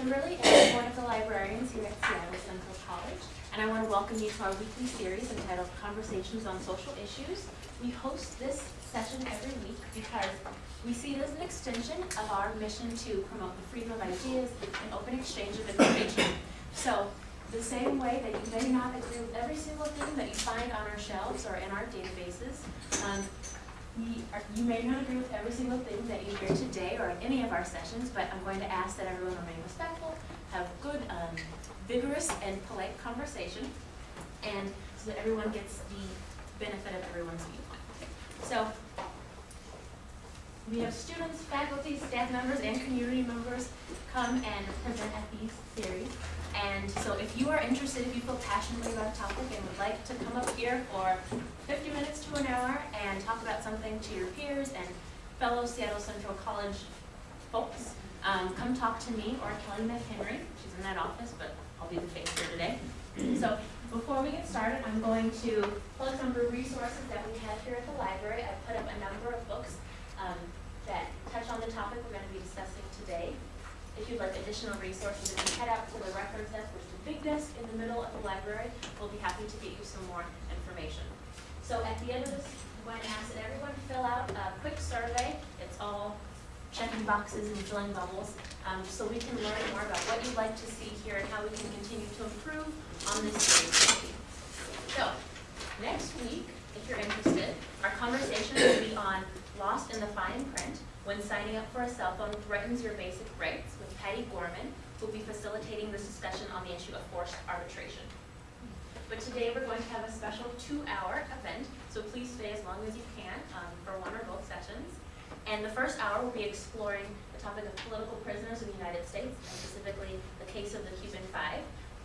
Kimberly, and I'm one of the librarians here at Seattle Central College. And I want to welcome you to our weekly series entitled Conversations on Social Issues. We host this session every week because we see it as an extension of our mission to promote the freedom of ideas and open exchange of information. So, the same way that you may not agree with every single thing that you find on our shelves or in our databases, um, we are, you may not agree with every single thing that you hear today or any of our sessions, but I'm going to ask that everyone remain respectful, have good, um, vigorous and polite conversation, and so that everyone gets the benefit of everyone's viewpoint. So, we have students, faculty, staff members, and community members come and present at these series. And so if you are interested, if you feel passionately about a topic and would like to come up here for 50 minutes to an hour and talk about something to your peers and fellow Seattle Central College folks, um, come talk to me or Kelly McHenry. She's in that office, but I'll be the face here today. So before we get started, I'm going to plug some resources that we have here at the library. I've put up a number of books um, that touch on the topic we're going to be discussing today. If you'd like additional resources, if you head out to the reference desk, which is the big desk in the middle of the library, we'll be happy to get you some more information. So at the end of this, I'm going to ask that everyone fill out a quick survey. It's all checking boxes and filling bubbles, um, so we can learn more about what you'd like to see here and how we can continue to improve on this. So, next week, if you're interested, our conversation will be on lost in the fine print when signing up for a cell phone threatens your basic rights with Patty Gorman, who will be facilitating this discussion on the issue of forced arbitration. But today we're going to have a special two-hour event, so please stay as long as you can um, for one or both sessions. And the first hour will be exploring the topic of political prisoners in the United States, and specifically the case of the Cuban Five,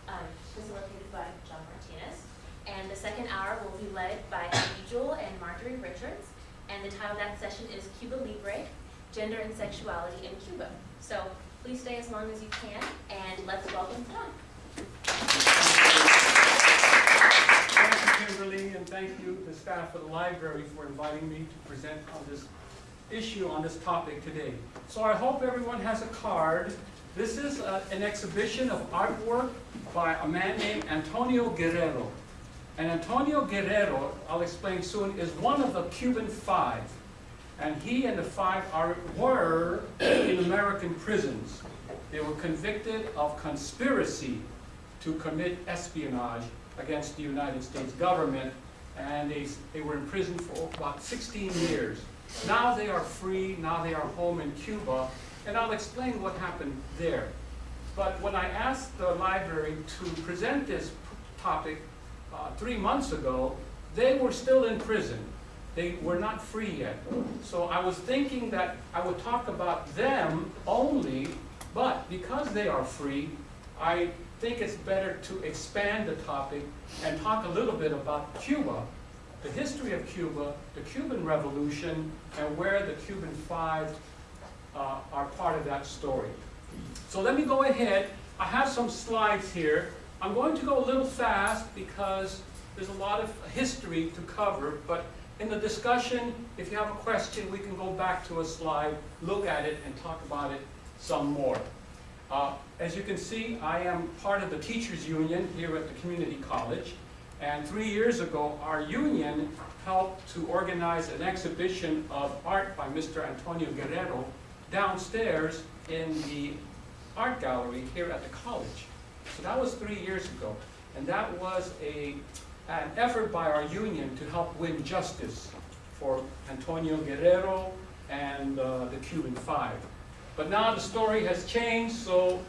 um, facilitated by John Martinez. And the second hour will be led by Amy Jewell and Marjorie Richards. And the title of that session is Cuba Libre, Gender and Sexuality in Cuba. So please stay as long as you can, and let's welcome Tom. Thank you, Kimberly, and thank you, the staff of the library, for inviting me to present on this issue, on this topic today. So I hope everyone has a card. This is uh, an exhibition of artwork by a man named Antonio Guerrero. And Antonio Guerrero, I'll explain soon, is one of the Cuban Five. And he and the five are, were in American prisons. They were convicted of conspiracy to commit espionage against the United States government, and they, they were in prison for about 16 years. Now they are free, now they are home in Cuba, and I'll explain what happened there. But when I asked the library to present this topic uh, three months ago, they were still in prison. They were not free yet. So I was thinking that I would talk about them only, but because they are free, I think it's better to expand the topic and talk a little bit about Cuba, the history of Cuba, the Cuban Revolution, and where the Cuban Five uh, are part of that story. So let me go ahead. I have some slides here. I'm going to go a little fast because there's a lot of history to cover, but in the discussion, if you have a question, we can go back to a slide, look at it, and talk about it some more. Uh, as you can see, I am part of the teachers union here at the community college. And three years ago, our union helped to organize an exhibition of art by Mr. Antonio Guerrero downstairs in the art gallery here at the college. So that was three years ago. And that was a, an effort by our union to help win justice for Antonio Guerrero and uh, the Cuban Five. But now the story has changed, so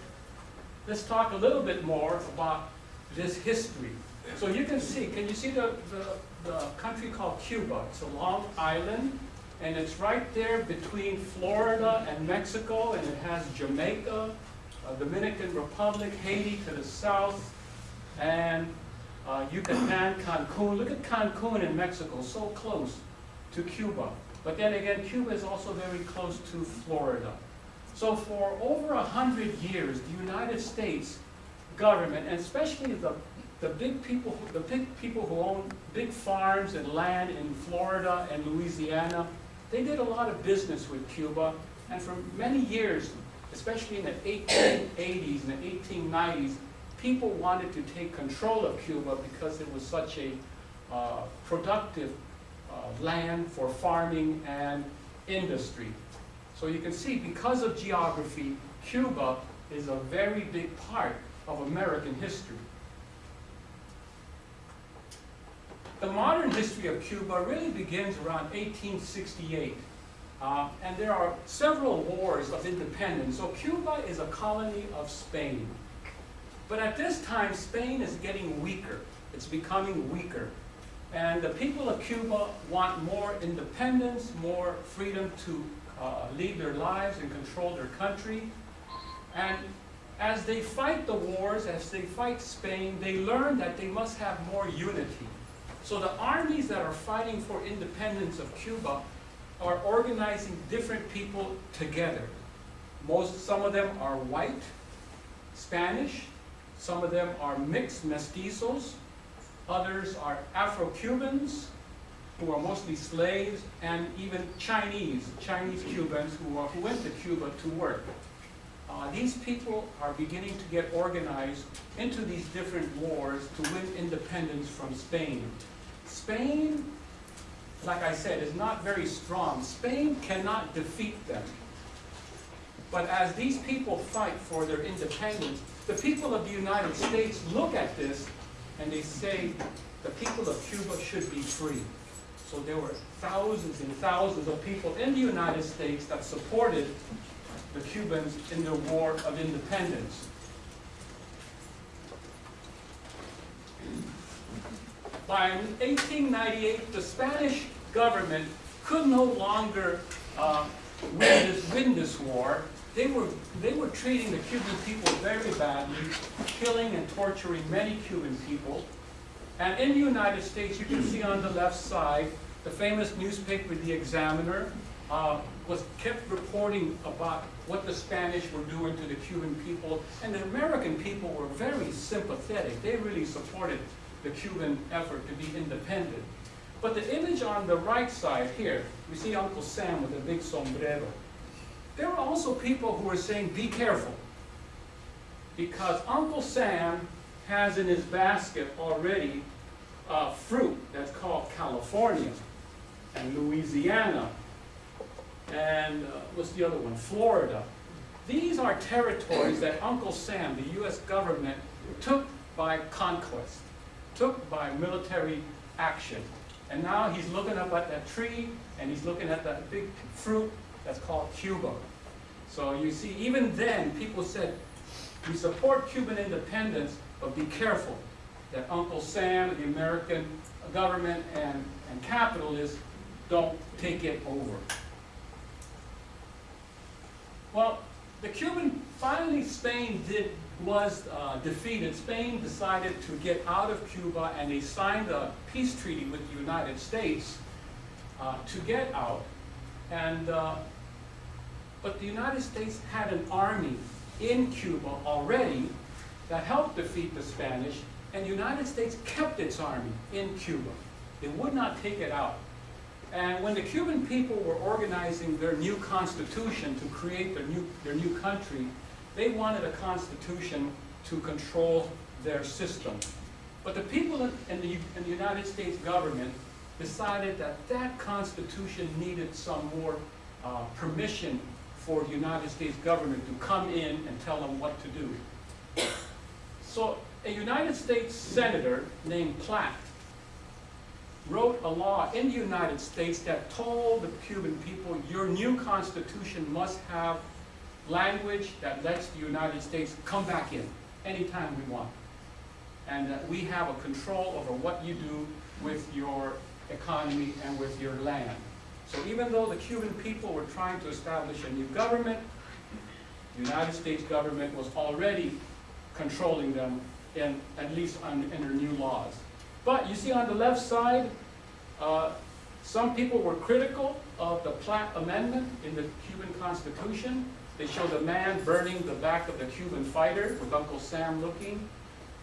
let's talk a little bit more about this history. So you can see, can you see the, the, the country called Cuba? It's a long island, and it's right there between Florida and Mexico, and it has Jamaica, Dominican Republic, Haiti to the south, and uh, Yucatan, Cancun. Look at Cancun in Mexico, so close to Cuba. But then again, Cuba is also very close to Florida. So for over a hundred years, the United States government, and especially the, the big people, the big people who own big farms and land in Florida and Louisiana, they did a lot of business with Cuba, and for many years, especially in the 1880s and the 1890s, people wanted to take control of Cuba because it was such a uh, productive uh, land for farming and industry. So you can see, because of geography, Cuba is a very big part of American history. The modern history of Cuba really begins around 1868. Uh, and there are several wars of independence. So Cuba is a colony of Spain. But at this time, Spain is getting weaker. It's becoming weaker. And the people of Cuba want more independence, more freedom to uh, lead their lives and control their country. And as they fight the wars, as they fight Spain, they learn that they must have more unity. So the armies that are fighting for independence of Cuba are organizing different people together. Most, some of them are white, Spanish, some of them are mixed mestizos, others are Afro-Cubans, who are mostly slaves, and even Chinese, Chinese Cubans who, are, who went to Cuba to work. Uh, these people are beginning to get organized into these different wars to win independence from Spain. Spain, like I said, is not very strong. Spain cannot defeat them. But as these people fight for their independence, the people of the United States look at this and they say the people of Cuba should be free. So there were thousands and thousands of people in the United States that supported the Cubans in their war of independence. By 1898, the Spanish government could no longer uh, win, this, win this war. They were, they were treating the Cuban people very badly, killing and torturing many Cuban people. And in the United States, you can see on the left side, the famous newspaper, The Examiner, uh, was kept reporting about what the Spanish were doing to the Cuban people, and the American people were very sympathetic. They really supported the Cuban effort to be independent. But the image on the right side here, we see Uncle Sam with a big sombrero. There were also people who were saying, be careful, because Uncle Sam has in his basket already fruit that's called California and Louisiana and uh, what's the other one? Florida. These are territories that Uncle Sam, the U.S. government, took by conquest, took by military action. And now he's looking up at that tree, and he's looking at that big fruit that's called Cuba. So you see, even then, people said, we support Cuban independence, but be careful that Uncle Sam, the American government, and, and capitalists don't take it over. Well, the Cuban, finally Spain did, was uh, defeated. Spain decided to get out of Cuba and they signed a peace treaty with the United States uh, to get out. And, uh, but the United States had an army in Cuba already that helped defeat the Spanish and the United States kept its army in Cuba. They would not take it out. And when the Cuban people were organizing their new constitution to create their new, their new country, they wanted a constitution to control their system. But the people in the, in the United States government decided that that constitution needed some more uh, permission for the United States government to come in and tell them what to do. So a United States senator named Platt wrote a law in the United States that told the Cuban people, your new constitution must have language that lets the United States come back in anytime we want. And that we have a control over what you do with your economy and with your land. So even though the Cuban people were trying to establish a new government, the United States government was already controlling them in, at least under new laws. But you see on the left side, uh, some people were critical of the Platt Amendment in the Cuban Constitution. They showed a man burning the back of the Cuban fighter with Uncle Sam looking.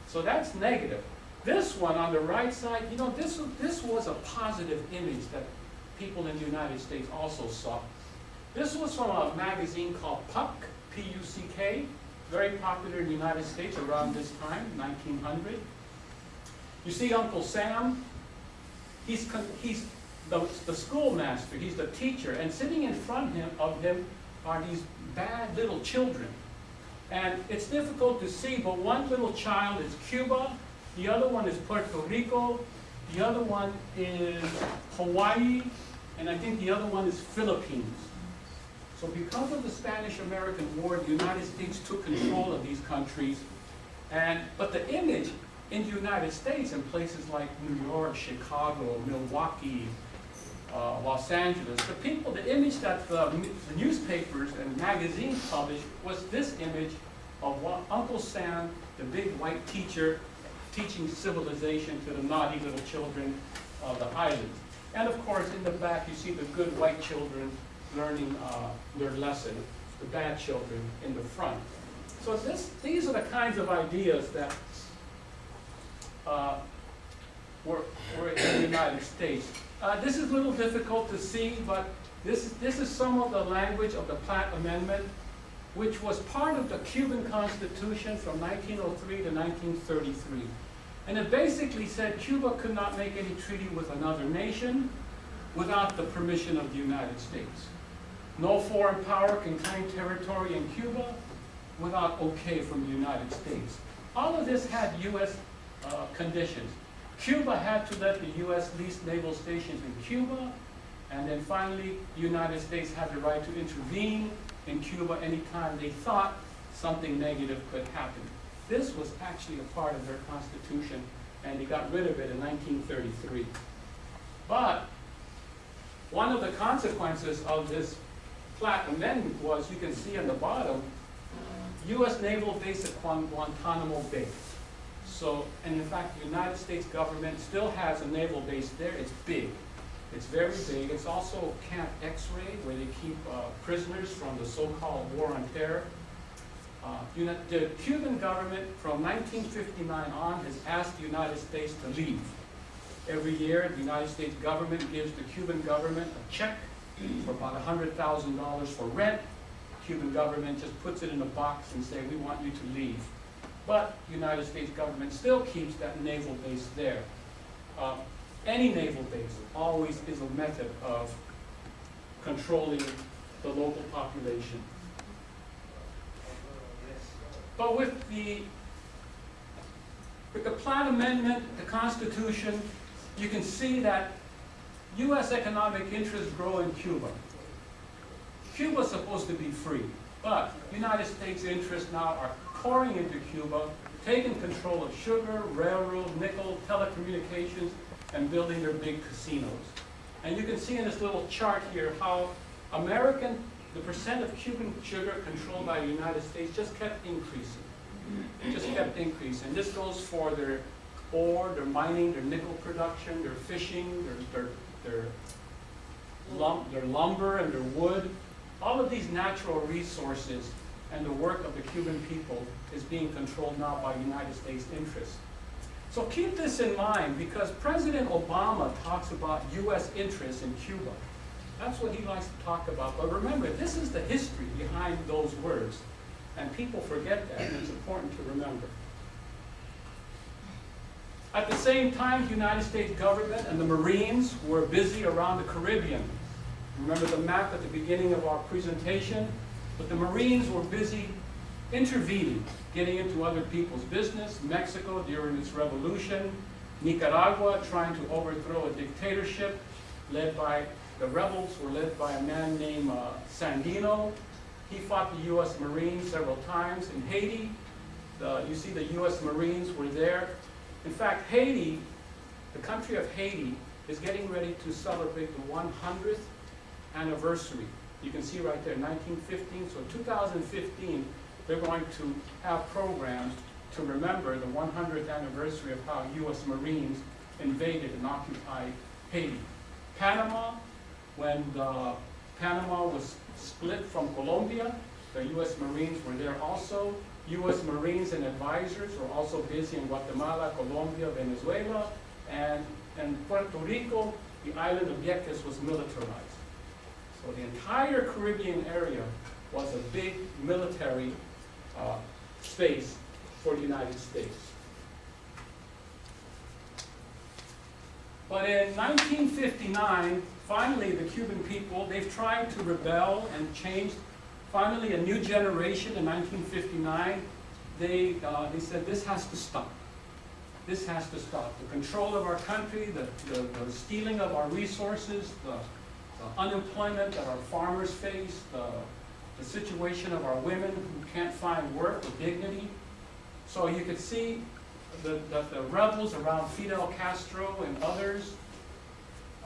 So that's negative. This one on the right side, you know, this, this was a positive image that people in the United States also saw. This was from a magazine called Puck, P-U-C-K, very popular in the United States around this time, 1900. You see Uncle Sam, he's, he's the, the schoolmaster, he's the teacher, and sitting in front him, of him are these bad little children. And it's difficult to see, but one little child is Cuba, the other one is Puerto Rico, the other one is Hawaii, and I think the other one is Philippines. So because of the Spanish-American War, the United States took control of these countries. And, but the image in the United States in places like New York, Chicago, Milwaukee, uh, Los Angeles, the people, the image that the, the newspapers and magazines published was this image of Uncle Sam, the big white teacher, teaching civilization to the naughty little children of the islands. And of course, in the back, you see the good white children learning uh, their lesson, the bad children in the front. So this, these are the kinds of ideas that uh, were, were in the United States. Uh, this is a little difficult to see, but this, is- this is some of the language of the Platt Amendment, which was part of the Cuban Constitution from 1903 to 1933. And it basically said Cuba could not make any treaty with another nation without the permission of the United States. No foreign power can claim territory in Cuba without okay from the United States. All of this had U.S. uh, conditions. Cuba had to let the U.S. lease naval stations in Cuba, and then finally, the United States had the right to intervene in Cuba anytime they thought something negative could happen. This was actually a part of their constitution, and they got rid of it in 1933. But one of the consequences of this Platt Amendment was, you can see on the bottom, U.S. naval base at Guantanamo Bay. So, and in fact, the United States government still has a naval base there. It's big. It's very big. It's also Camp X-ray, where they keep uh, prisoners from the so-called War on Terror. Uh, The Cuban government, from 1959 on, has asked the United States to leave. Every year, the United States government gives the Cuban government a check for about $100,000 for rent. The Cuban government just puts it in a box and say, we want you to leave. But the United States government still keeps that naval base there. Uh, Any naval base always is a method of controlling the local population. But with the, with the Platt Amendment, the Constitution, you can see that U.S. economic interests grow in Cuba. Cuba's supposed to be free, but United States interests now are pouring into Cuba, taking control of sugar, railroad, nickel, telecommunications, and building their big casinos. And you can see in this little chart here how American, the percent of Cuban sugar controlled by the United States just kept increasing. Just kept increasing. And This goes for their ore, their mining, their nickel production, their fishing, their, their, their lum, their lumber and their wood. All of these natural resources and the work of the Cuban people is being controlled now by United States interests. So keep this in mind because President Obama talks about U.S. interests in Cuba. That's what he likes to talk about. But remember, this is the history behind those words. And people forget that, and it's important to remember. At the same time, the United States government and the Marines were busy around the Caribbean. Remember the map at the beginning of our presentation? But the Marines were busy intervening, getting into other people's business. Mexico during its revolution, Nicaragua trying to overthrow a dictatorship led by, the rebels were led by a man named uh, Sandino. He fought the U.S. Marines several times. In Haiti, the, you see the U.S. Marines were there. In fact, Haiti, the country of Haiti, is getting ready to celebrate the 100th anniversary. You can see right there, 1915. So 2015, they're going to have programs to remember the 100th anniversary of how U.S. Marines invaded and occupied Haiti. Panama, when the Panama was split from Colombia, the U.S. Marines were there also. U.S. Marines and advisors were also busy in Guatemala, Colombia, Venezuela, and in Puerto Rico, the island of Vieques was militarized. So the entire Caribbean area was a big military uh, space for the United States. But in 1959, finally the Cuban people, they've tried to rebel and change. Finally, a new generation in 1959, they, uh, they said this has to stop. This has to stop. The control of our country, the, the, the stealing of our resources, the, the unemployment that our farmers face, the, the situation of our women who can't find work with dignity. So you could see the, the, the rebels around Fidel Castro and others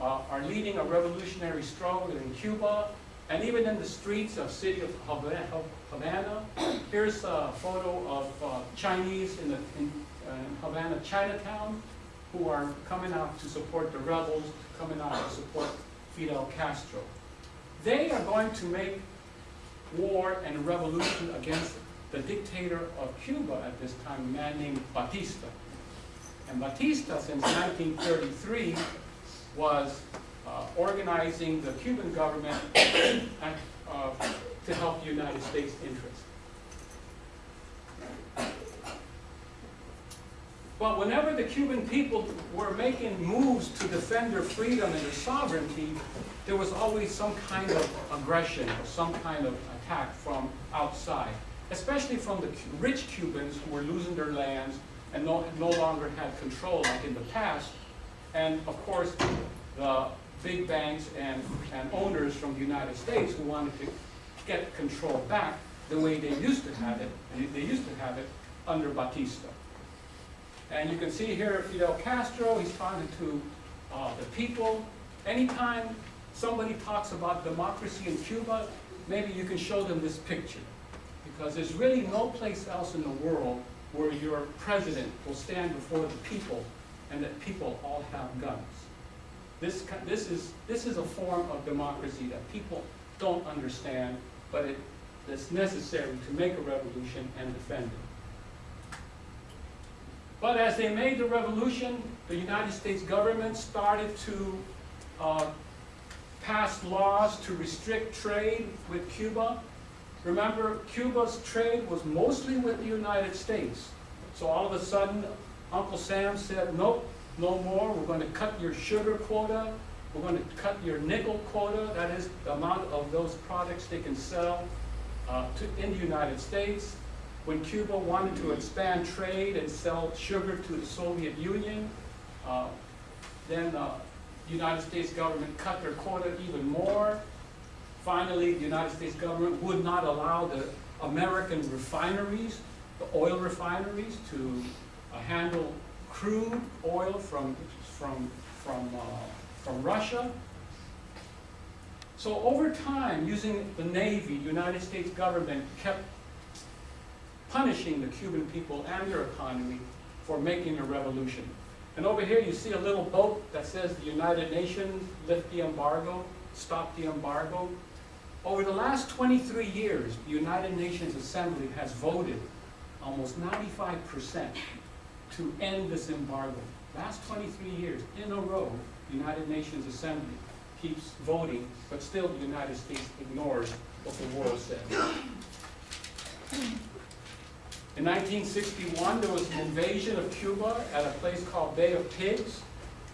uh, are leading a revolutionary struggle in Cuba and even in the streets of city of Havana. Here's a photo of uh, Chinese in, the, in uh, Havana, Chinatown, who are coming out to support the rebels, coming out to support Fidel Castro. They are going to make war and revolution against the dictator of Cuba at this time, a man named Batista. And Batista, since 1933, was uh, organizing the Cuban government uh, to help the United States interests. But whenever the Cuban people were making moves to defend their freedom and their sovereignty, there was always some kind of aggression or some kind of attack from outside, especially from the rich Cubans who were losing their lands and no, no longer had control like in the past. And of course, the big banks and, and owners from the United States who wanted to get control back the way they used to have it, and they used to have it under Batista. And you can see here Fidel Castro, he's talking to uh, the people. Anytime somebody talks about democracy in Cuba, maybe you can show them this picture. Because there's really no place else in the world where your president will stand before the people and that people all have guns. This, this, is, this is a form of democracy that people don't understand, but it, it's necessary to make a revolution and defend it. But as they made the revolution, the United States government started to uh, pass laws to restrict trade with Cuba. Remember, Cuba's trade was mostly with the United States. So all of a sudden, Uncle Sam said, nope, no more. We're going to cut your sugar quota. We're going to cut your nickel quota. That is the amount of those products they can sell uh, to, in the United States. When Cuba wanted to expand trade and sell sugar to the Soviet Union, uh, then the United States government cut their quota even more. Finally, the United States government would not allow the American refineries, the oil refineries, to uh, handle crude oil from, from, from, uh, from Russia. So over time, using the Navy, United States government kept punishing the Cuban people and their economy for making a revolution. And over here you see a little boat that says the United Nations lift the embargo, stop the embargo. Over the last 23 years, the United Nations Assembly has voted almost 95% to end this embargo. Last 23 years in a row, the United Nations Assembly keeps voting, but still the United States ignores what the world says. In 1961, there was an invasion of Cuba at a place called Bay of Pigs.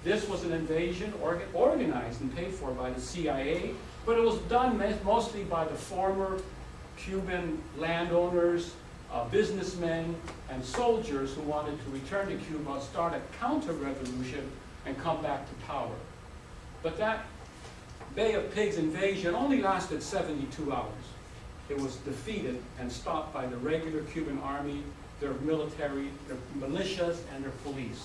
This was an invasion orga organized and paid for by the CIA, but it was done mostly by the former Cuban landowners, uh, businessmen, and soldiers who wanted to return to Cuba, start a counter-revolution, and come back to power. But that Bay of Pigs invasion only lasted 72 hours. It was defeated and stopped by the regular Cuban army, their military, their militias, and their police.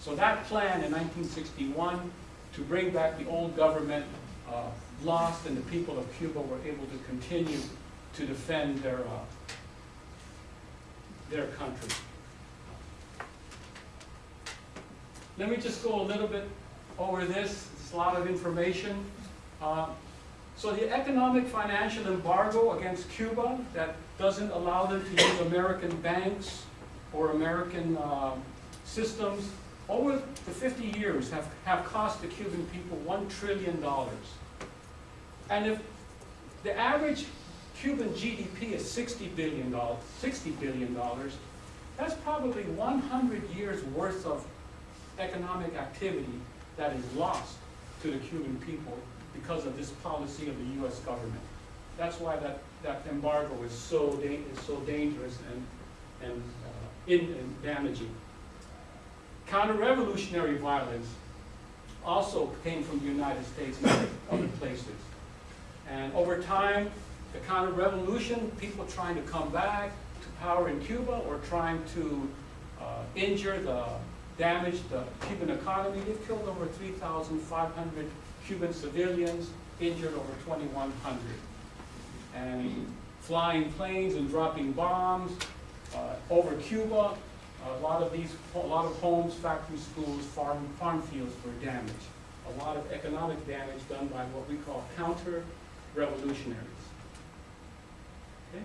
So that plan in 1961 to bring back the old government uh, lost and the people of Cuba were able to continue to defend their, uh, their country. Let me just go a little bit over this. It's a lot of information. Uh, so the economic financial embargo against Cuba that doesn't allow them to use American banks or American uh, systems over the 50 years have, have cost the Cuban people $1 trillion. And if the average Cuban GDP is sixty billion dollars, sixty billion dollars. That's probably one hundred years' worth of economic activity that is lost to the Cuban people because of this policy of the US government. That's why that, that embargo is so is so dangerous and, and, uh, in, and damaging. Counter-revolutionary violence also came from the United States and other- other places. And over time, the counter-revolution, people trying to come back to power in Cuba or trying to uh, injure the, damage the Cuban economy, they've killed over 3,500 Cuban civilians, injured over 2,100. And flying planes and dropping bombs uh, over Cuba, a lot of these, a lot of homes, factories, schools, farm, farm fields were damaged. A lot of economic damage done by what we call counter-revolutionaries. Okay?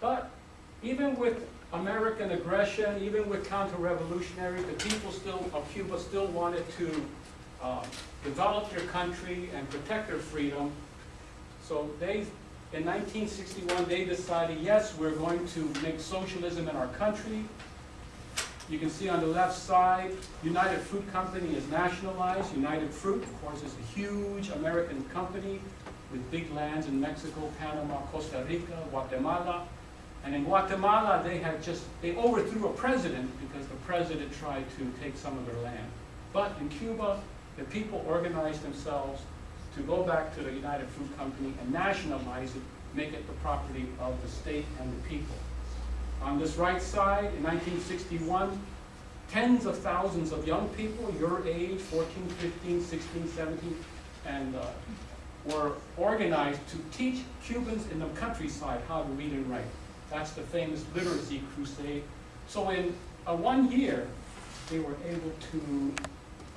But even with American aggression, even with counter-revolutionary, the people still, of Cuba still wanted to uh, develop their country and protect their freedom. So they, in 1961, they decided, yes, we're going to make socialism in our country. You can see on the left side, United Fruit Company is nationalized. United Fruit, of course, is a huge American company with big lands in Mexico, Panama, Costa Rica, Guatemala. And in Guatemala, they had just, they overthrew a president because the president tried to take some of their land. But in Cuba, the people organized themselves to go back to the United Fruit Company and nationalize it, make it the property of the state and the people. On this right side, in 1961, tens of thousands of young people, your age, 14, 15, 16, 17, and uh, were organized to teach Cubans in the countryside how to read and write. That's the famous literacy crusade. So in one year, they were able to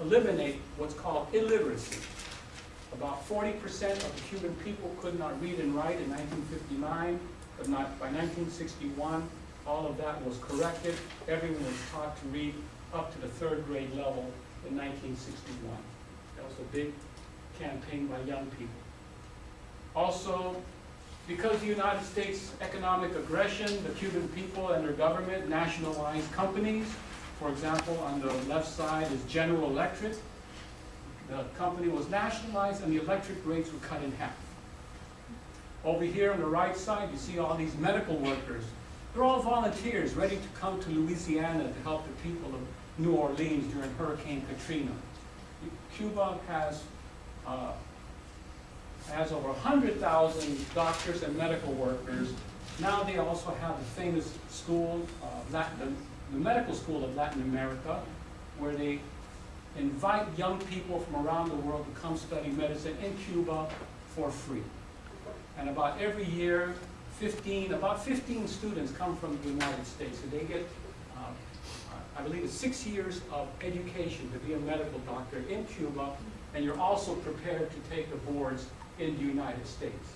eliminate what's called illiteracy. About 40% of the Cuban people could not read and write in 1959, but not by 1961, all of that was corrected. Everyone was taught to read up to the third grade level in 1961. That was a big campaign by young people. Also, because the United States economic aggression, the Cuban people and their government nationalized companies. For example, on the left side is General Electric. The company was nationalized and the electric rates were cut in half. Over here on the right side, you see all these medical workers. They're all volunteers ready to come to Louisiana to help the people of New Orleans during Hurricane Katrina. Cuba has uh, has over 100,000 doctors and medical workers. Now they also have the famous school, Latin, the medical school of Latin America, where they invite young people from around the world to come study medicine in Cuba for free. And about every year, 15, about 15 students come from the United States, and they get, uh, I believe it's six years of education to be a medical doctor in Cuba, and you're also prepared to take the boards in the United States.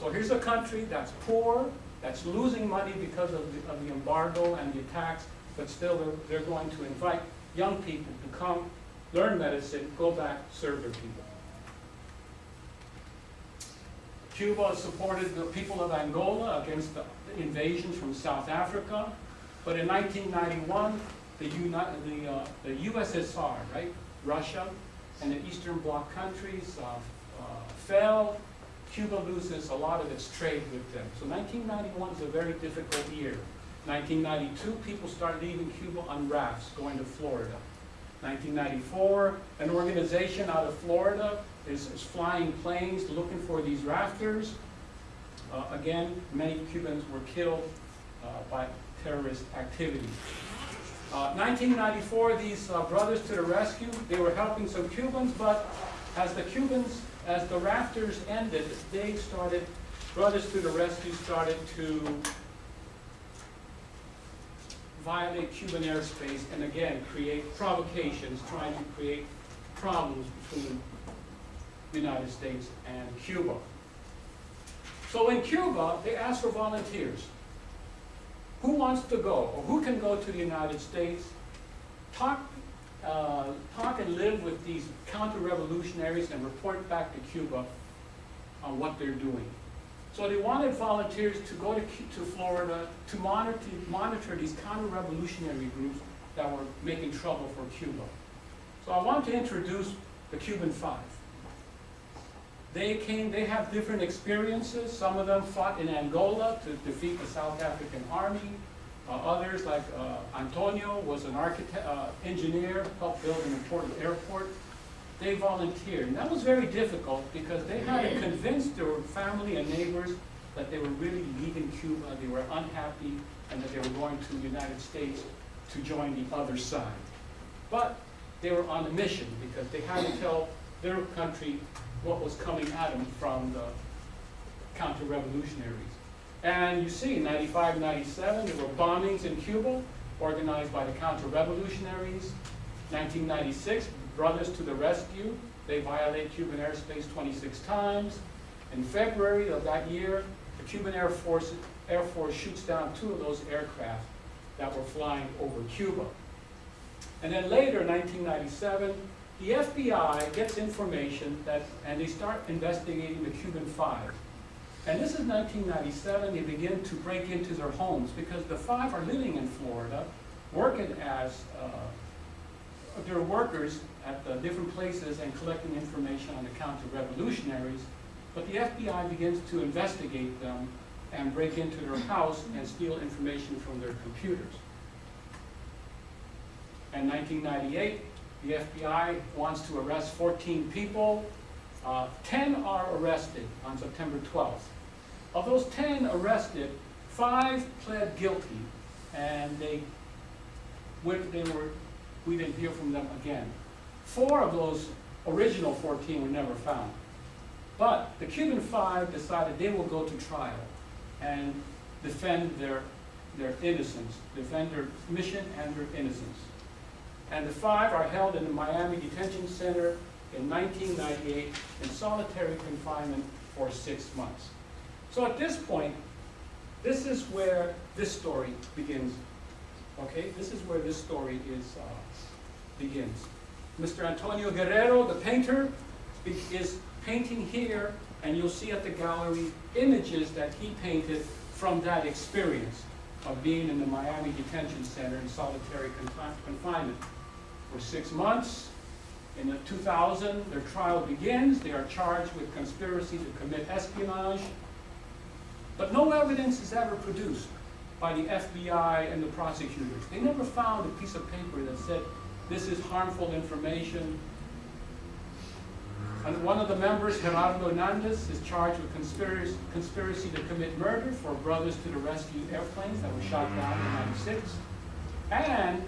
So here's a country that's poor, that's losing money because of the, of the embargo and the attacks, but still they're, they're going to invite young people to come, learn medicine, go back, serve their people. Cuba supported the people of Angola against the invasions from South Africa, but in 1991, the, Uni the, uh, the USSR, right, Russia, and the Eastern Bloc countries uh, fell, Cuba loses a lot of its trade with them. So 1991 is a very difficult year. 1992, people start leaving Cuba on rafts going to Florida. 1994, an organization out of Florida is, is flying planes looking for these rafters. Uh, again, many Cubans were killed uh, by terrorist activity. Uh, 1994, these uh, brothers to the rescue, they were helping some Cubans, but as the Cubans as the rafters ended, they started, Brothers to the Rescue started to violate Cuban airspace and again create provocations, trying to create problems between the United States and Cuba. So in Cuba, they asked for volunteers. Who wants to go, or who can go to the United States, talk uh, talk and live with these counter-revolutionaries and report back to Cuba on what they're doing. So they wanted volunteers to go to, to Florida to monitor, monitor these counter-revolutionary groups that were making trouble for Cuba. So I want to introduce the Cuban Five. They came, they have different experiences. Some of them fought in Angola to defeat the South African army. Uh, others, like uh, Antonio, was an architect, uh, engineer, helped build an important airport. They volunteered, and that was very difficult because they had to convince their family and neighbors that they were really leaving Cuba, they were unhappy, and that they were going to the United States to join the other side. But they were on a mission because they had to tell their country what was coming at them from the counter-revolutionaries. And you see, 95, 97, there were bombings in Cuba organized by the counter-revolutionaries. 1996, Brothers to the Rescue, they violate Cuban airspace 26 times. In February of that year, the Cuban Air Force, Air Force shoots down two of those aircraft that were flying over Cuba. And then later, 1997, the FBI gets information that, and they start investigating the Cuban Five. And this is 1997, they begin to break into their homes because the five are living in Florida, working as, uh, they're workers at the different places and collecting information on the counter-revolutionaries. But the FBI begins to investigate them and break into their house and steal information from their computers. In 1998, the FBI wants to arrest 14 people. Uh, 10 are arrested on September 12th. Of those 10 arrested, five pled guilty, and they, when they were, we didn't hear from them again. Four of those original 14 were never found. But the Cuban Five decided they will go to trial and defend their, their innocence, defend their mission and their innocence. And the five are held in the Miami Detention Center in 1998 in solitary confinement for six months. So at this point, this is where this story begins. Okay, this is where this story is uh, begins. Mr. Antonio Guerrero, the painter, is painting here, and you'll see at the gallery images that he painted from that experience of being in the Miami Detention Center in solitary confi- confinement for six months. In the 2000, their trial begins. They are charged with conspiracy to commit espionage. But no evidence is ever produced by the FBI and the prosecutors. They never found a piece of paper that said, this is harmful information. And one of the members, Gerardo Hernandez, is charged with conspiracy, conspiracy to commit murder for Brothers to the Rescue airplanes that were shot down in 96. And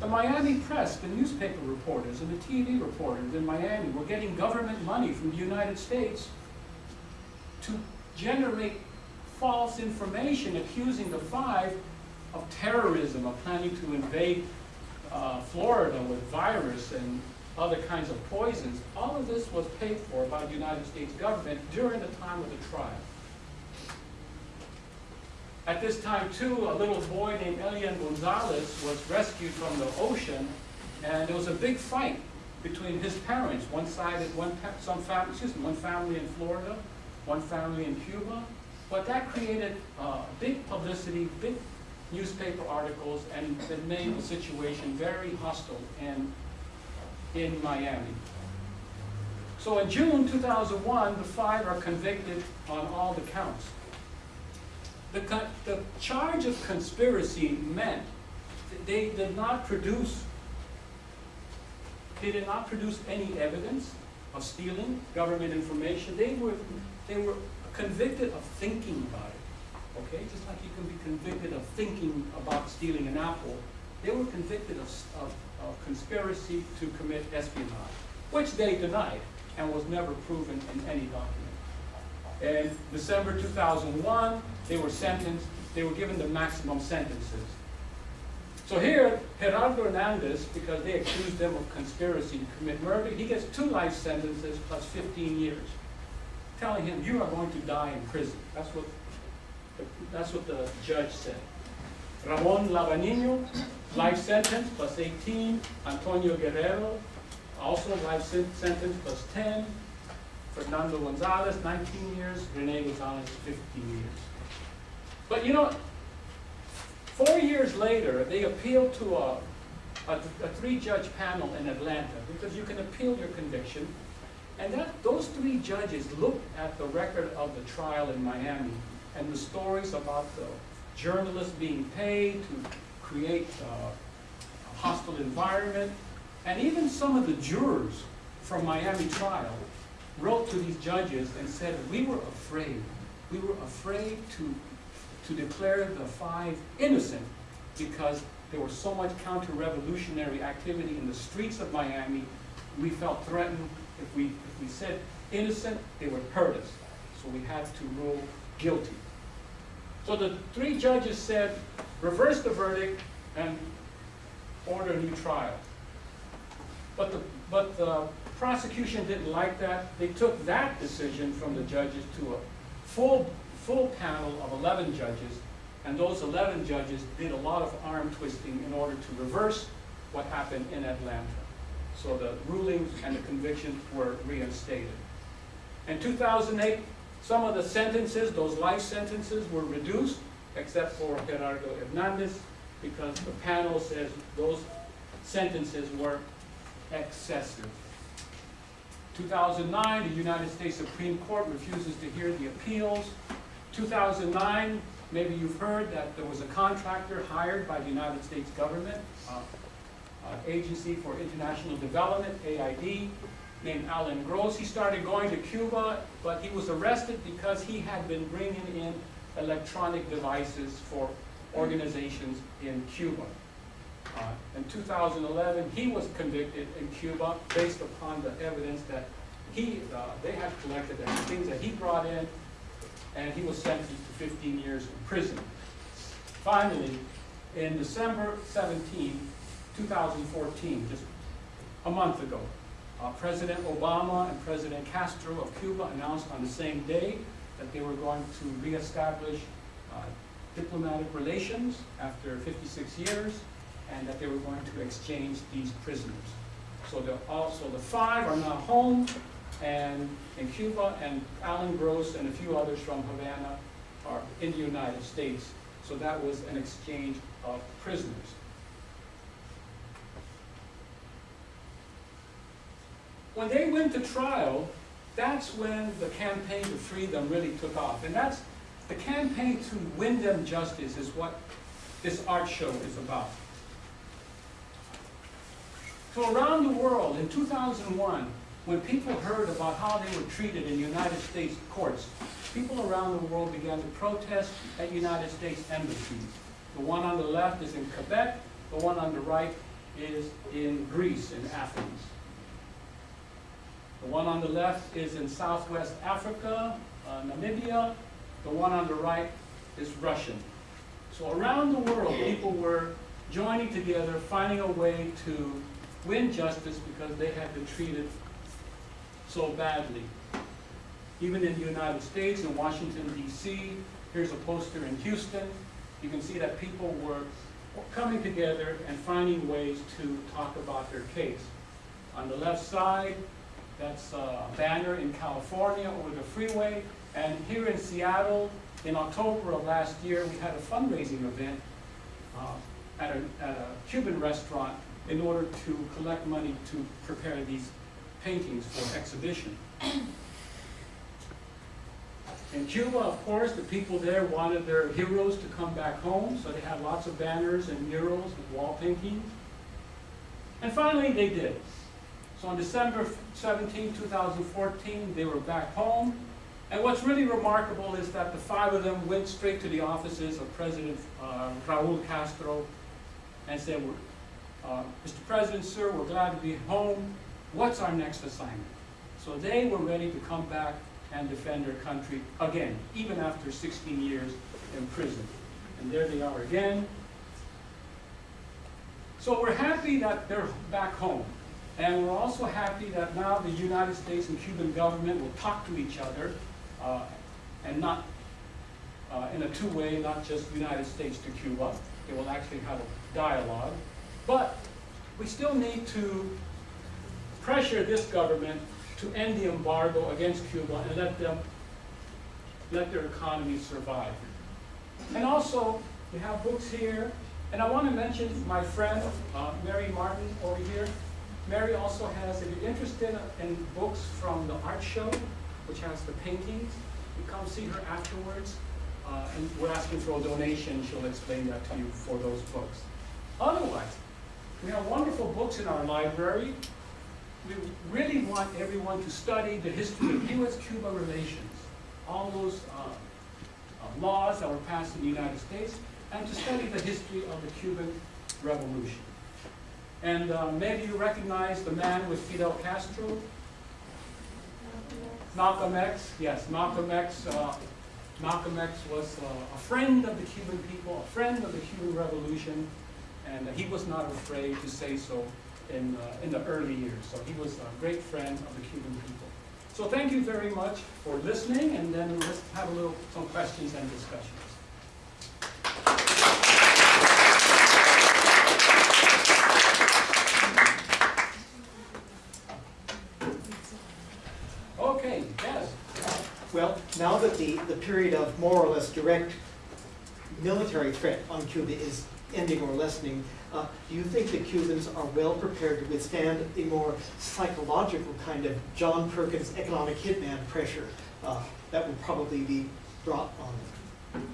the Miami press, the newspaper reporters and the TV reporters in Miami were getting government money from the United States to generate false information accusing the five of terrorism, of planning to invade uh, Florida with virus and other kinds of poisons. All of this was paid for by the United States government during the time of the trial. At this time, too, a little boy named Elian Gonzalez was rescued from the ocean, and there was a big fight between his parents. One side, one some family, excuse me, one family in Florida, one family in Cuba. But that created uh, big publicity, big newspaper articles, and it made the situation very hostile in in Miami. So in June 2001, the five are convicted on all the counts. The, the charge of conspiracy meant they did not produce, they did not produce any evidence of stealing government information. They were, they were convicted of thinking about it. Okay, just like you can be convicted of thinking about stealing an apple, they were convicted of, of, of conspiracy to commit espionage, which they denied and was never proven in any document. In December 2001, they were sentenced, they were given the maximum sentences. So here, Gerardo Hernandez, because they accused him of conspiracy to commit murder, he gets two life sentences plus 15 years, telling him, you are going to die in prison. That's what, that's what the judge said. Ramon Labanino, life sentence plus 18. Antonio Guerrero, also life sentence plus 10. Fernando Gonzalez, 19 years, Rene Gonzalez, 15 years. But you know, four years later, they appealed to a, a, a three-judge panel in Atlanta, because you can appeal your conviction. And that, those three judges looked at the record of the trial in Miami and the stories about the journalists being paid to create uh, a hostile environment. And even some of the jurors from Miami trial wrote to these judges and said, we were afraid. We were afraid to, to declare the five innocent because there was so much counter-revolutionary activity in the streets of Miami. We felt threatened. If we, if we said innocent, they would hurt us. So we had to rule guilty. So the three judges said, reverse the verdict and order a new trial. But the, but the prosecution didn't like that. They took that decision from the judges to a full, full panel of 11 judges, and those 11 judges did a lot of arm twisting in order to reverse what happened in Atlanta. So the rulings and the convictions were reinstated. In 2008, some of the sentences, those life sentences, were reduced, except for Gerardo Hernandez, because the panel says those sentences were excessive. 2009, the United States Supreme Court refuses to hear the appeals. 2009, maybe you've heard that there was a contractor hired by the United States government, uh, Agency for International Development, AID, named Alan Gross. He started going to Cuba, but he was arrested because he had been bringing in electronic devices for organizations in Cuba. Uh, in 2011, he was convicted in Cuba based upon the evidence that he, uh, they had collected and the things that he brought in, and he was sentenced to 15 years in prison. Finally, in December 17, 2014, just a month ago, uh, President Obama and President Castro of Cuba announced on the same day that they were going to reestablish uh, diplomatic relations after 56 years and that they were going to exchange these prisoners. So the, also the five are now home and in Cuba and Alan Gross and a few others from Havana are in the United States. So that was an exchange of prisoners. When they went to trial, that's when the campaign to free them really took off. And that's, the campaign to win them justice is what this art show is about. So around the world, in 2001, when people heard about how they were treated in United States courts, people around the world began to protest at United States embassies. The one on the left is in Quebec, the one on the right is in Greece, in Athens. The one on the left is in Southwest Africa, uh, Namibia. The one on the right is Russian. So around the world, people were joining together, finding a way to win justice because they had been treated so badly. Even in the United States, in Washington, D.C., here's a poster in Houston. You can see that people were coming together and finding ways to talk about their case. On the left side, that's a banner in California over the freeway. And here in Seattle, in October of last year, we had a fundraising event uh, at, a, at a Cuban restaurant in order to collect money to prepare these paintings for exhibition. In Cuba, of course, the people there wanted their heroes to come back home, so they had lots of banners and murals and wall paintings. And finally, they did. So on December 17, 2014, they were back home. And what's really remarkable is that the five of them went straight to the offices of President uh, Raul Castro and said, uh, Mr. President, sir, we're glad to be home. What's our next assignment? So they were ready to come back and defend their country again, even after 16 years in prison. And there they are again. So we're happy that they're back home. And we're also happy that now the United States and Cuban government will talk to each other uh, and not uh, in a two-way, not just United States to Cuba. They will actually have a dialogue. But we still need to pressure this government to end the embargo against Cuba and let them, let their economy survive. And also, we have books here, and I want to mention my friend, uh, Mary Martin over here. Mary also has, if you're interested in books from the art show, which has the paintings, you come see her afterwards, uh, and we're asking for a donation, she'll explain that to you for those books. Otherwise, we have wonderful books in our library. We really want everyone to study the history of U.S.-Cuba relations, all those uh, uh, laws that were passed in the United States, and to study the history of the Cuban Revolution. And uh, maybe you recognize the man with Fidel Castro, Malcolm X, yes, Malcolm X. Uh, Malcolm X was uh, a friend of the Cuban people, a friend of the Cuban Revolution, and he was not afraid to say so in, uh, in the early years. So he was a great friend of the Cuban people. So thank you very much for listening, and then let's have a little some questions and discussions. Okay, yes. Well, now that the, the period of more or less direct military threat on Cuba is ending or lessening, uh, do you think the Cubans are well prepared to withstand a more psychological kind of John Perkins economic hitman pressure uh, that will probably be brought on them?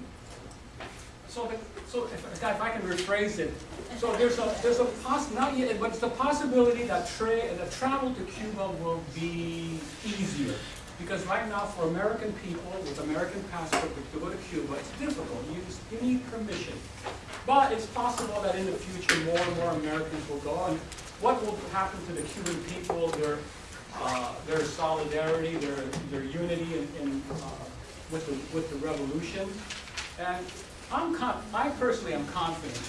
So, the, so if, if I can rephrase it, so there's a there's a poss not yet, but it's a possibility that tra that travel to Cuba will be easier because right now for American people with American passport to go to Cuba, it's difficult. You just, you need permission, but it's possible that in the future more and more Americans will go. And what will happen to the Cuban people? Their uh, their solidarity, their their unity in, in uh, with the with the revolution, and I'm I personally am confident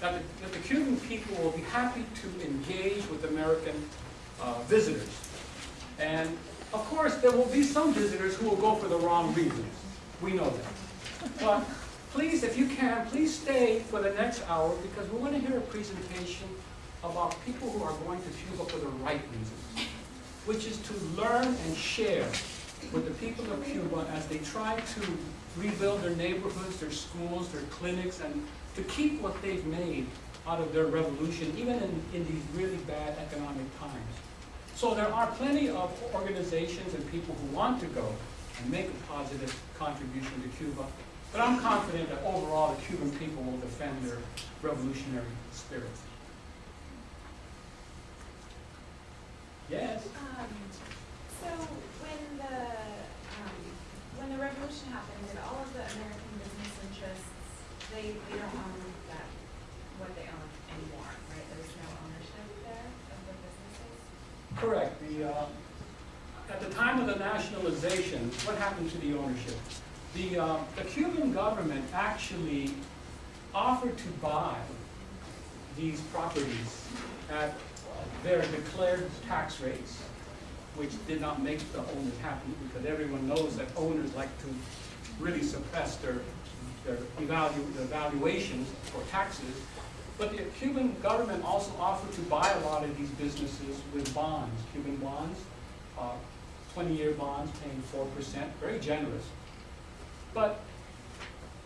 that the, that the Cuban people will be happy to engage with American uh, visitors. And of course, there will be some visitors who will go for the wrong reasons. We know that. But please, if you can, please stay for the next hour because we're going to hear a presentation about people who are going to Cuba for the right reasons, which is to learn and share with the people of Cuba as they try to rebuild their neighborhoods, their schools, their clinics, and to keep what they've made out of their revolution, even in, in these really bad economic times. So there are plenty of organizations and people who want to go and make a positive contribution to Cuba. But I'm confident that overall the Cuban people will defend their revolutionary spirit. Yes? Um, so when the, um, when the revolution happened, did all of the American business interests, they, they don't own that, what they own anymore, right? There's no ownership there of the businesses? Correct. Uh, at the time of the nationalization, what happened to the ownership? The, uh, the Cuban government actually offered to buy these properties at their declared tax rates, which did not make the owners happy because everyone knows that owners like to really suppress their, their evalu, their valuations for taxes. But the Cuban government also offered to buy a lot of these businesses with bonds, Cuban bonds, uh, 20-year bonds paying 4%, very generous. But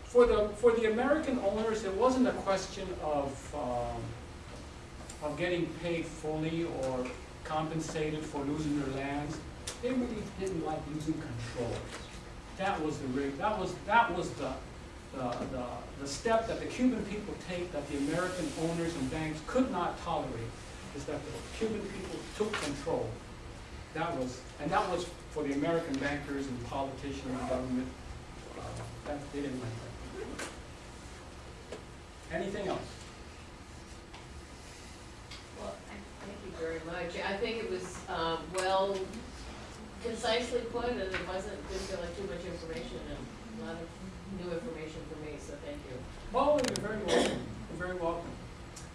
for the, for the American owners, it wasn't a question of, um, of getting paid fully or compensated for losing their lands. They really didn't like losing control. That was the rig, that was, that was the, the, the, the step that the Cuban people take that the American owners and banks could not tolerate, is that the Cuban people took control. That was, and that was for the American bankers and politicians and government. Uh, that, they didn't like that. Anything else? Well, thank you very much. I think it was, um, well, concisely put, and it wasn't, didn't like too much information, and a lot of new information for me, so thank you. Oh, you're very welcome. You're very welcome.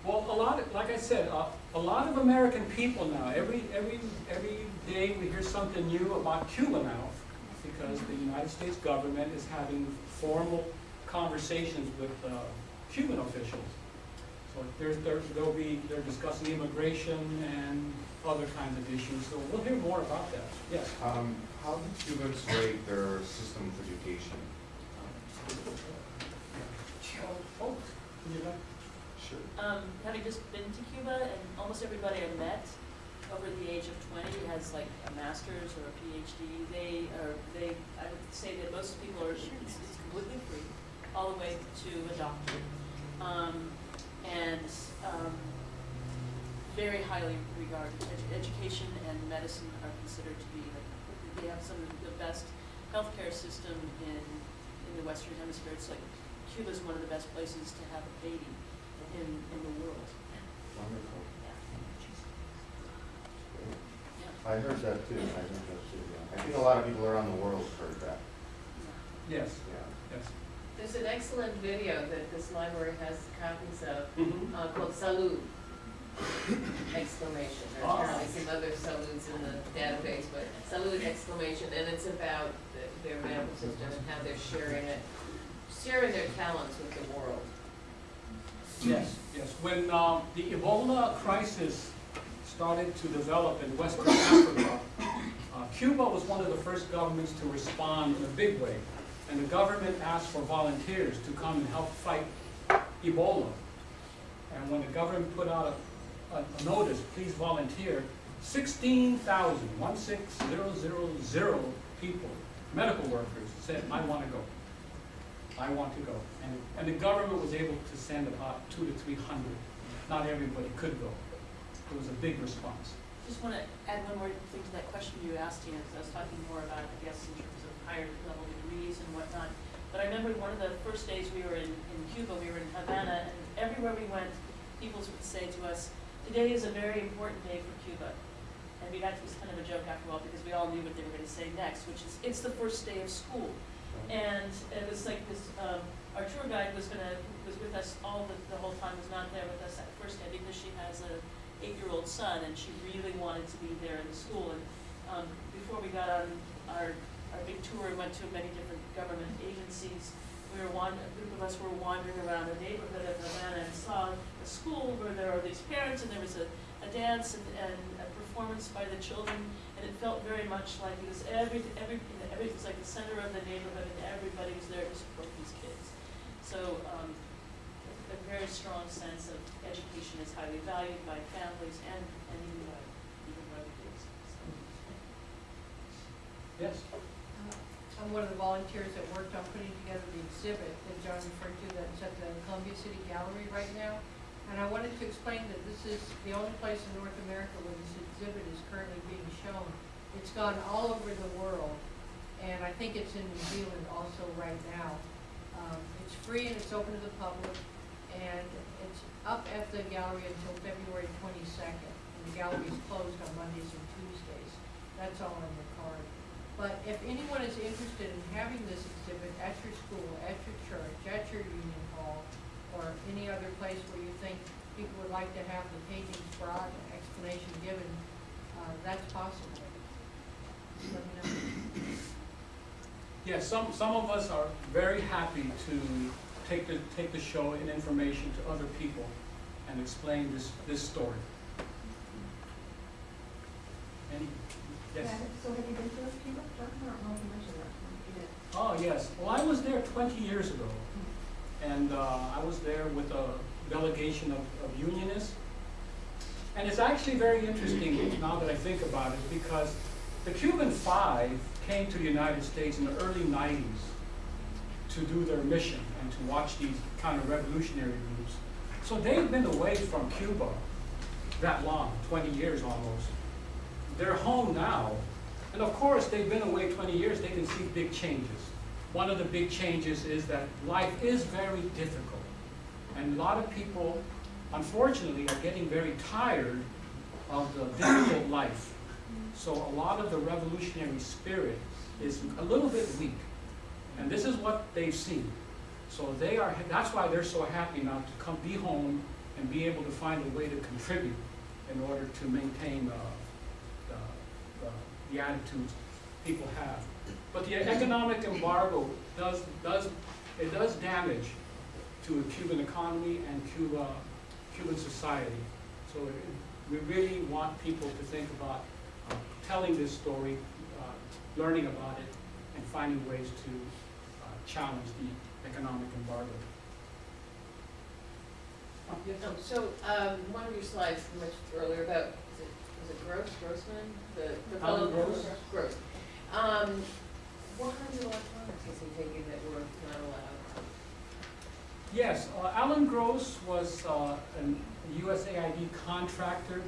Well, a lot of, like I said, uh, a lot of American people now, every, every, every day we hear something new about Cuba now, because the United States government is having formal conversations with uh, Cuban officials. So there's, there, there'll be, they're discussing immigration and other kinds of issues, so we'll hear more about that, yes. Um, how do Cubans rate their system of education? Sure. Um, having just been to Cuba and almost everybody I met over the age of twenty has like a master's or a PhD. They are, they, I would say that most people are, it's, it's completely free, all the way to a doctorate. Um, and, um, very highly regarded. Edu- education and medicine are considered to be, like, they have some of the best healthcare system in, in the Western Hemisphere. It's like Cuba's one of the best places to have a baby in, in the world. Wonderful. Yeah. I heard that too, I heard that too, yeah. I think a lot of people around the world have heard that, Yes, yeah. yes. There's an excellent video that this library has copies of, Mhm. uh, called Salud! Exclamation, there's Ah. apparently some other saluds in the database, but Salud! exclamation, and it's about the- their medical system and how they're sharing it, sharing their talents with the world. Yes, yes. When um, the Ebola crisis started to develop in Western Africa, uh, Cuba was one of the first governments to respond in a big way. And the government asked for volunteers to come and help fight Ebola. And when the government put out a, a, notice, please volunteer, sixteen thousand, one six zero zero zero people, medical workers, said, I want to go. I want to go. And, and the government was able to send about two to three hundred. Not everybody could go. It was a big response. Just want to add one more thing to that question you asked, Tina, because I was talking more about, I guess, in terms of higher level degrees and whatnot. But I remember one of the first days we were in, in Cuba, we were in Havana, and everywhere we went, people would say to us, today is a very important day for Cuba. And we got to, it was kind of a joke after a while, because we all knew what they were going to say next, which is, it's the first day of school. And it was like this, um, our tour guide was gonna, was with us all the, the whole time, was not there with us that first day because she has a eight-year-old son and she really wanted to be there in the school. And, um, before we got on our, our big tour and went to many different government agencies, we were wan, a group of us were wandering around the neighborhood of Havana and saw a school where there are these parents and there was a, a dance and, and a performance by the children. And it felt very much like it was every, every, you know, every, it was like the center of the neighborhood and everybody was there to support these kids. So, um, a very strong sense of education is highly valued by families and, and even by, even by the kids. So, Yes? I'm one of the volunteers that worked on putting together the exhibit that John referred to that's at the Columbia City Gallery right now. And I wanted to explain that this is the only place in North America where this exhibit is currently being shown. It's gone all over the world, and I think it's in New Zealand also right now. Um, it's free and it's open to the public, and it's up at the gallery until February twenty-second. And the gallery is closed on Mondays and Tuesdays. That's all on the card. But if anyone is interested in having this exhibit at your school, at your church, at your union hall, or any other place where you think people would like to have the paintings brought and explanation given, uh, that's possible. Let me know. Yes, some, some of us are very happy to take the, take the show and information to other people and explain this, this story. Any, yes? So have you been to Cuba, John? I don't know if you mentioned that. You did. Oh, yes. Well, I was there twenty years ago. And uh, I was there with a delegation of, of unionists. And it's actually very interesting now that I think about it, because the Cuban Five came to the United States in the early nineties to do their mission and to watch these kind of revolutionary groups. So they've been away from Cuba that long, twenty years almost. They're home now, and of course, they've been away twenty years, they can see big changes. One of the big changes is that life is very difficult. And a lot of people, unfortunately, are getting very tired of the difficult life. So a lot of the revolutionary spirit is a little bit weak. And this is what they've seen. So they are, that's why they're so happy now to come, be home and be able to find a way to contribute in order to maintain uh, the, the, attitudes people have. But the economic embargo does, does, it does damage to the Cuban economy and Cuba, Cuban society. So it- we really want people to think about uh, telling this story, uh, learning about it, and finding ways to uh, challenge the economic embargo. Um, So, um, one of your slides you mentioned earlier about, was it Gross, Grossman? The, the Alan fellow. Gross? Gross. Um, what kinds of electronics is he taking that were not allowed? Yes, uh, Alan Gross was uh, a USAID contractor.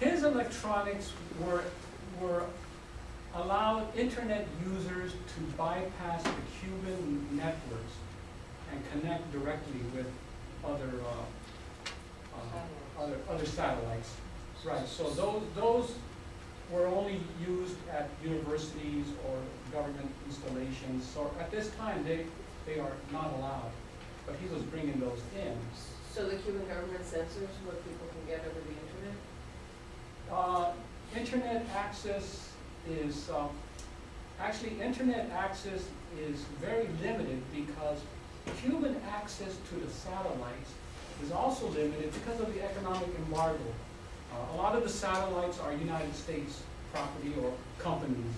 His electronics were, were allowed internet users to bypass the Cuban networks and connect directly with other, uh, uh, other, other satellites. Right, so those, those were only used at universities or government installations. So at this time, they, they are not allowed, but he was bringing those in. So the Cuban government censors what people can get over the internet? Uh, Internet access is, um, actually, internet access is very limited because Cuban access to the satellites is also limited because of the economic embargo. Uh, A lot of the satellites are United States property or companies.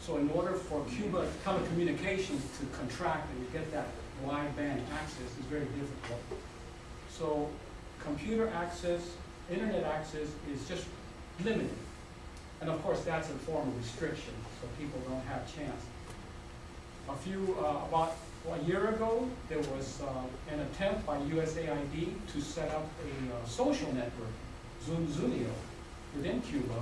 So in order for Cuba telecommunications to contract and get that wideband access is very difficult. So computer access, internet access is just limited. And of course, that's a form of restriction, so people don't have chance. A few, uh, about a year ago, there was uh, an attempt by USAID to set up a uh, social network, ZunZuneo, within Cuba.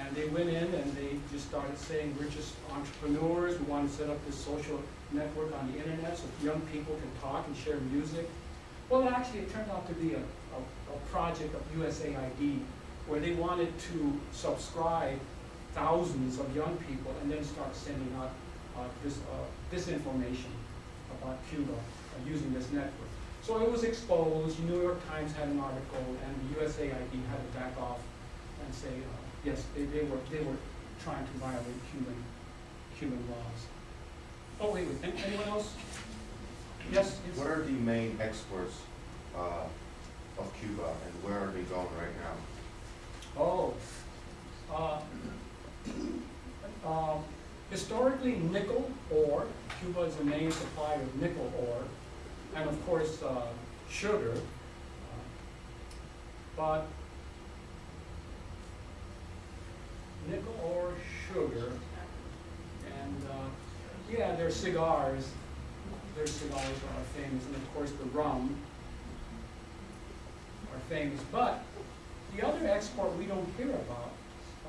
And they went in and they just started saying, we're just entrepreneurs, we want to set up this social network on the internet so young people can talk and share music. Well, actually, it turned out to be a, a, a project of USAID where they wanted to subscribe thousands of young people and then start sending out uh, this, uh, disinformation about Cuba uh, using this network. So it was exposed, New York Times had an article, and the USAID had to back off and say, uh, yes, they, they were, they were trying to violate Cuban, Cuban laws. Oh, wait, wait, an- anyone else? Yes? yes? What are the main exports uh, of Cuba and where are they going right now? Oh, uh, um, historically nickel ore, Cuba is a main supplier of nickel ore, and of course, uh, sugar. But nickel ore, sugar, and, uh, yeah, their cigars, their cigars are famous, and of course, the rum are famous, but the other export we don't hear about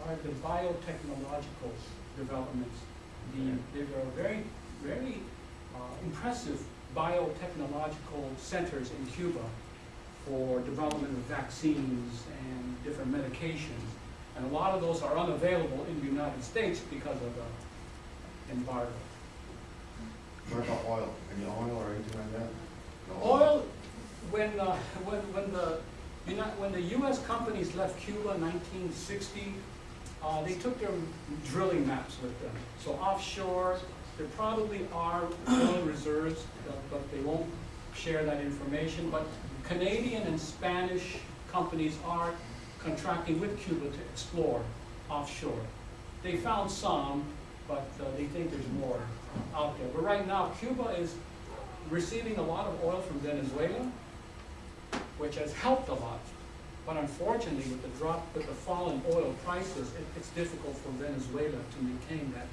are the biotechnological developments. The, there are very, very uh, impressive biotechnological centers in Cuba for development of vaccines and different medications. And a lot of those are unavailable in the United States because of the embargo. What about oil? Any oil or anything like that? No Oil, when, uh, when, when the, you know, when the US companies left Cuba in nineteen sixty, uh, they took their drilling maps with them. So offshore, there probably are oil reserves, but they won't share that information. But Canadian and Spanish companies are contracting with Cuba to explore offshore. They found some, but uh, they think there's more out there. But right now, Cuba is receiving a lot of oil from Venezuela, which has helped a lot. But unfortunately, with the drop, with the fall in oil prices, it, it's difficult for Venezuela to maintain that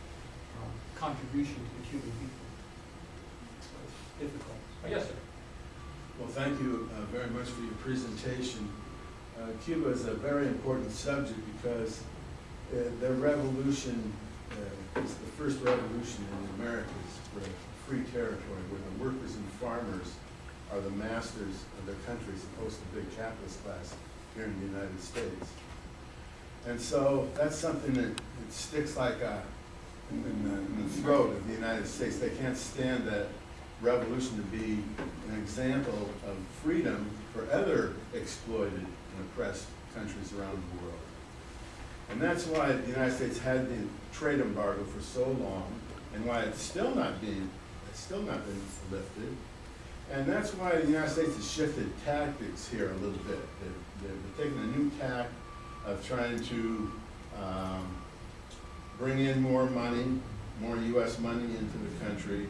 contribution to the Cuban people. So it's difficult. Oh, yes, sir. Well, thank you uh, very much for your presentation. Uh, Cuba is a very important subject because uh, their revolution uh, is the first revolution in the Americas for a free territory where the workers and farmers are the masters of their country as opposed to the big capitalist class here in the United States. And so that's something that it sticks like a, in, the, in the throat of the United States. They can't stand that revolution to be an example of freedom for other exploited and oppressed countries around the world. And that's why the United States had the trade embargo for so long, and why it's still not being, it's still not been lifted, And that's why the United States has shifted tactics here a little bit. They're, they're taking a new tack of trying to, um, bring in more money, more US money into the country,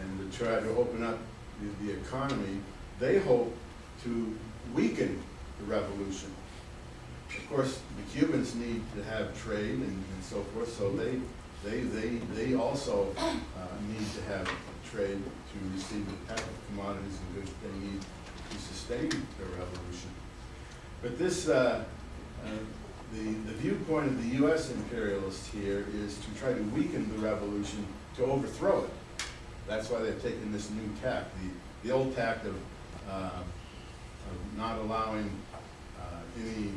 and to try to open up the, the economy. They hope to weaken the revolution. Of course, the Cubans need to have trade and, and so forth, so they, they, they, they also, uh, need to have trade to receive the type of commodities and goods they need to sustain their revolution. But this, uh, uh, the, the viewpoint of the US imperialists here is to try to weaken the revolution, to overthrow it. That's why they've taken this new tack, the, the old tack of, uh, of not allowing, uh, any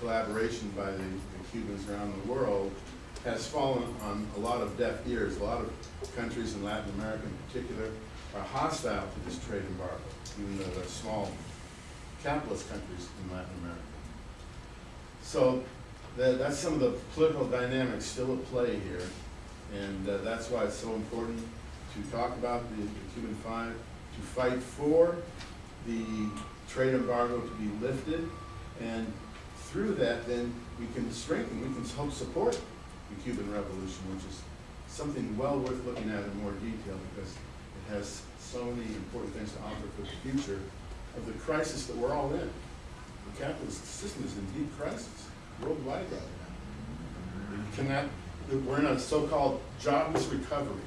collaboration by the, the Cubans around the world has fallen on a lot of deaf ears. A lot of countries in Latin America in particular are hostile to this trade embargo, even though they're small capitalist countries in Latin America. So that, that's some of the political dynamics still at play here. And uh, that's why it's so important to talk about the, the Cuban Five, to fight for the trade embargo to be lifted. And through that, then we can strengthen, we can help support the Cuban Revolution, which is something well worth looking at in more detail because it has so many important things to offer for the future of the crisis that we're all in. The capitalist system is in deep crisis worldwide right now. Cannot, we're in a so-called jobless recovery.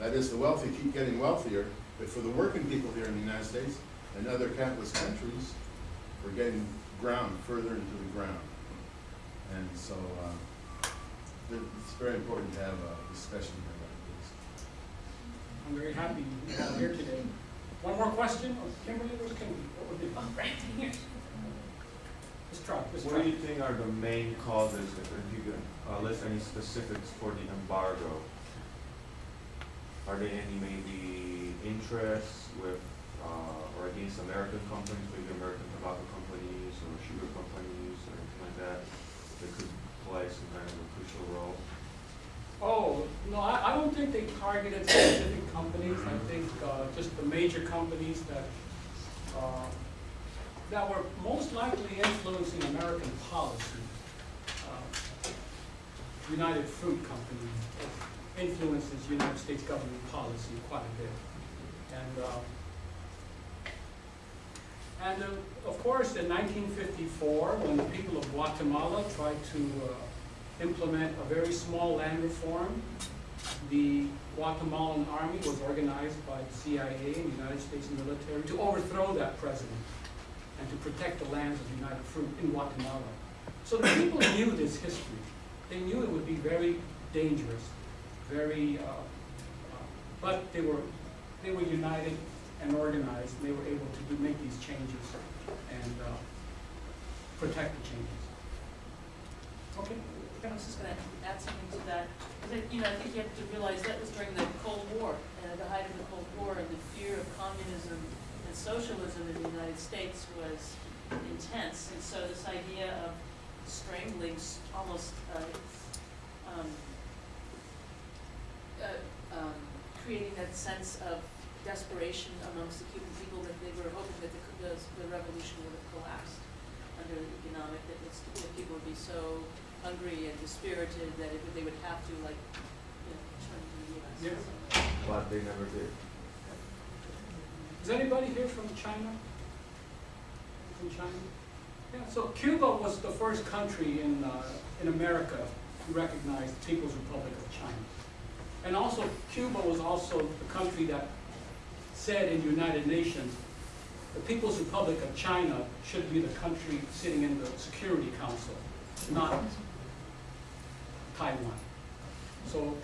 That is, the wealthy keep getting wealthier, but for the working people here in the United States and other capitalist countries, we're getting ground further into the ground. And so, uh, it's very important to have a discussion about this. I'm very happy you are here today. One more question? Oh, Kimberly? What would be? Oh, right here. Let's try, let's What do you think are the main causes, if you can uh, list any specifics for the embargo? Are there any maybe interests with, uh, or against American companies, maybe American tobacco companies or sugar companies or anything like that, that could play some kind of a crucial role? Oh, no, I, I don't think they targeted specific companies. I think, uh, just the major companies that, uh, that were most likely influencing American policy. Uh, United Fruit Company influences United States government policy quite a bit. And, uh, and uh, of course, in nineteen fifty-four, when the people of Guatemala tried to uh, implement a very small land reform, the Guatemalan army was organized by the CIA and the United States military to overthrow that president and to protect the lands of United Fruit in Guatemala. So the people knew this history. They knew it would be very dangerous, very, uh, uh, but they were, they were united and organized. And they were able to do, make these changes and uh, protect the changes. Okay? I was just gonna add something to that, because you know, I think you have to realize that was during the Cold War, and at the height of the Cold War, and the fear of communism and socialism in the United States was intense, and so this idea of strangling, almost, uh, um, uh, um, creating that sense of desperation amongst the Cuban people, that they were hoping that the, the, the revolution would have collapsed under the economic, that it's, that people would be so hungry and dispirited that it, they would have to like, you know, turn to the US. Yeah. But they never did. Is anybody here from China? From China? Yeah, so Cuba was the first country in, uh, in America to recognize the People's Republic of China. And also, Cuba was also the country that said in the United Nations, the People's Republic of China should be the country sitting in the Security Council, not Taiwan. So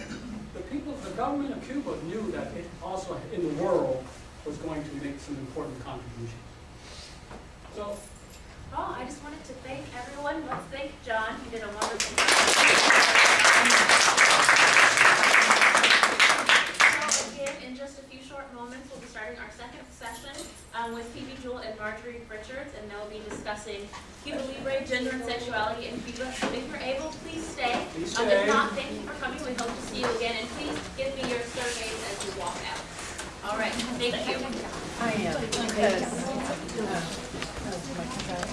the people, the government of Cuba knew that it also, in the world, was going to make some important contributions. So, Well, I just wanted to thank everyone. Let's thank John. He did a wonderful job. So again, in just a few short moments, we'll be starting our second session um, with Phoebe Jewell and Marjorie Richards, and they'll be discussing Cuba Libre, gender and sexuality in Cuba. If you're able, please stay. Please Um, stay. If not, thank you for coming. We hope to see you again, and please give me your surveys as you walk out. All right, thank you. I am. Uh,